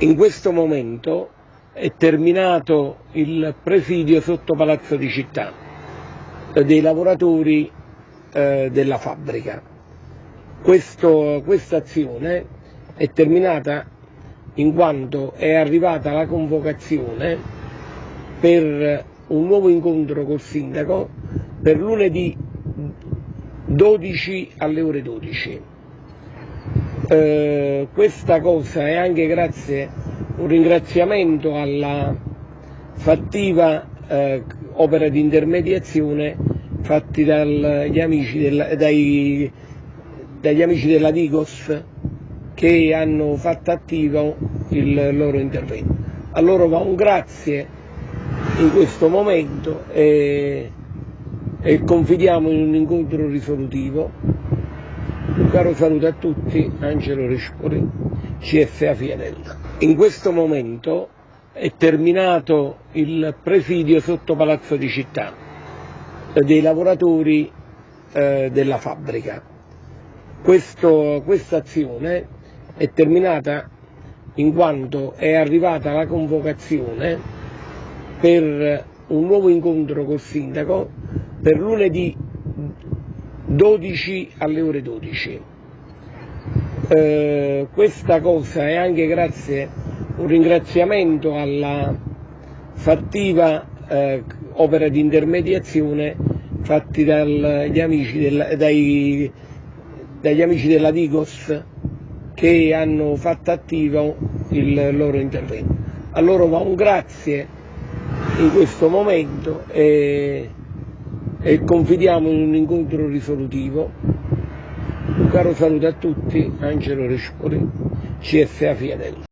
In questo momento è terminato il presidio sotto Palazzo di Città dei lavoratori eh, della fabbrica. Questa azione è terminata in quanto è arrivata la convocazione per un nuovo incontro col sindaco per lunedì 12 alle ore 12. Eh, questa cosa è anche grazie un ringraziamento alla fattiva eh, opera di intermediazione fatti dagli amici, del, dai, dagli amici della Digos che hanno fatto attivo il loro intervento. A loro va un grazie in questo momento e, e confidiamo in un incontro risolutivo un caro saluto a tutti, Angelo Rispoli, CFA Fianella. In questo momento è terminato il presidio sotto Palazzo di Città dei lavoratori eh, della fabbrica. Questo, questa azione è terminata in quanto è arrivata la convocazione per un nuovo incontro col sindaco per lunedì 12 alle ore 12. Eh, questa cosa è anche grazie un ringraziamento alla fattiva eh, opera di intermediazione fatti dagli amici, del, dai, dagli amici della Digos che hanno fatto attivo il loro intervento. A loro va un grazie in questo momento e e confidiamo in un incontro risolutivo. Un caro saluto a tutti, Angelo Respoli, CFA Fiadello.